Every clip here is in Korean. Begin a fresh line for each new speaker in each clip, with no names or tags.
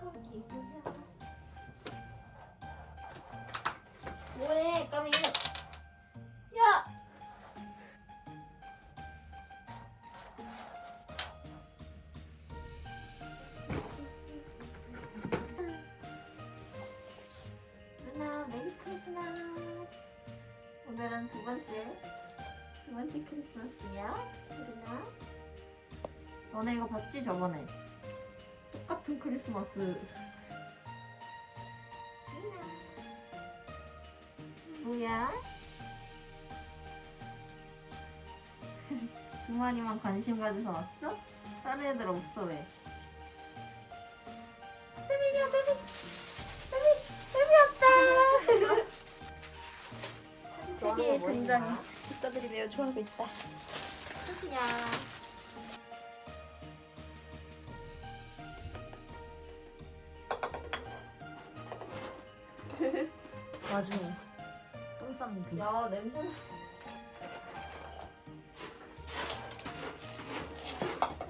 조금 기술해. 뭐해, 까미? 야! 누나, 메리 크리스마스! 오늘은 두 번째, 두 번째 크리스마스야, 누나. 너네 이거 봤지, 저번에? 똑같은 크리스마스 뭐야? 주만이만 관심 가져서 왔어? 다른 애들 없어 왜? 세민이야 세민 세민 세민 왔다
세계의
뭐
등장이 매우 좋아하고 있다.
세민이야
와중에 똥 싸는 비.
야 냄새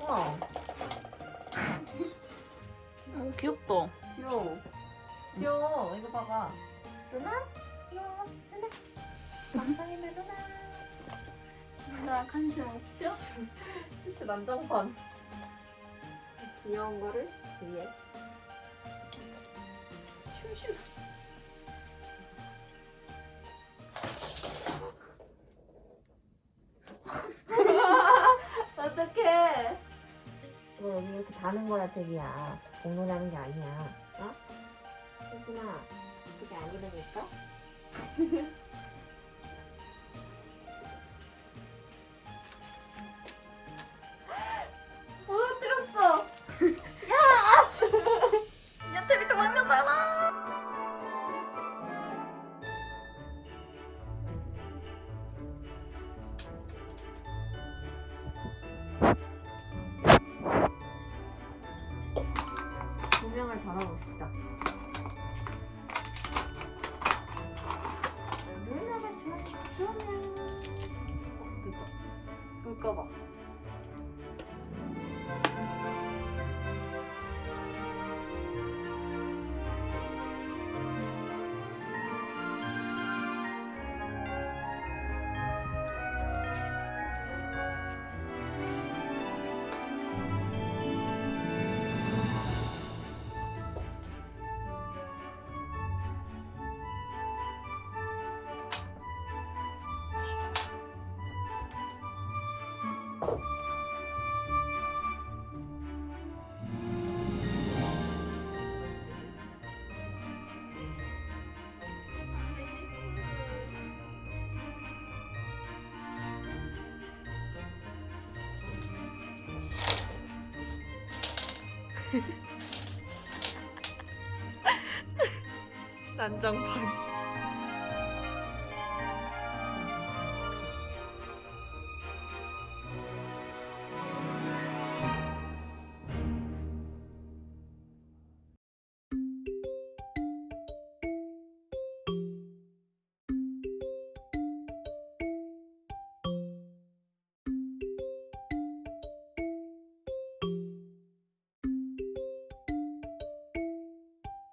우와
어 귀엽다.
귀여워 귀여워 이거 봐봐 루나? 귀여워 루나 감상해 루나
나 관심 없죠?
티슈 난장판 귀여운 거를 위에
심심.
어떡해. 뭐 여기 이렇게 다는 거야 태기야. 공놀이하는 게 아니야. 어? 혜진아 그게 아니라니까? 무너뜨렸어.
야! 테비트 망쳤잖아.
조명을 달아봅시다. 좋아하는 조명. 어, 뜨거. 불 꺼봐.
난장판.